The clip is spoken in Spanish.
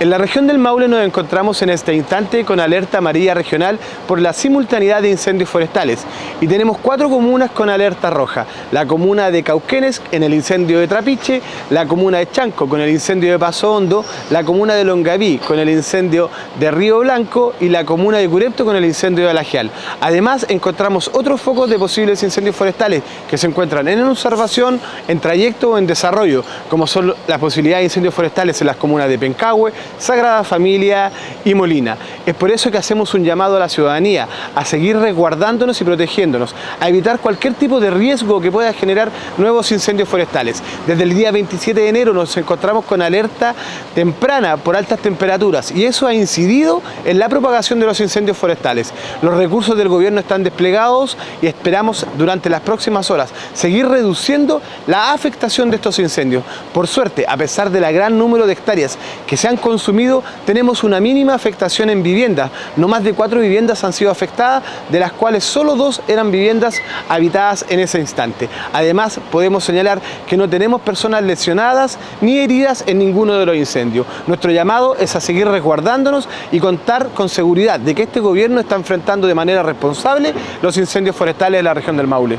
En la región del Maule nos encontramos en este instante con alerta amarilla regional por la simultaneidad de incendios forestales y tenemos cuatro comunas con alerta roja. La comuna de Cauquenes en el incendio de Trapiche, la comuna de Chanco con el incendio de Paso Hondo, la comuna de Longaví con el incendio de Río Blanco y la comuna de Curepto con el incendio de Alagial. Además encontramos otros focos de posibles incendios forestales que se encuentran en observación, en trayecto o en desarrollo, como son las posibilidades de incendios forestales en las comunas de Pencahue, Sagrada Familia y Molina. Es por eso que hacemos un llamado a la ciudadanía a seguir resguardándonos y protegiéndonos, a evitar cualquier tipo de riesgo que pueda generar nuevos incendios forestales. Desde el día 27 de enero nos encontramos con alerta temprana por altas temperaturas y eso ha incidido en la propagación de los incendios forestales. Los recursos del gobierno están desplegados y esperamos durante las próximas horas seguir reduciendo la afectación de estos incendios. Por suerte, a pesar del gran número de hectáreas que se han consumido, tenemos una mínima afectación en viviendas. No más de cuatro viviendas han sido afectadas, de las cuales solo dos eran viviendas habitadas en ese instante. Además, podemos señalar que no tenemos personas lesionadas ni heridas en ninguno de los incendios. Nuestro llamado es a seguir resguardándonos y contar con seguridad de que este gobierno está enfrentando de manera responsable los incendios forestales de la región del Maule.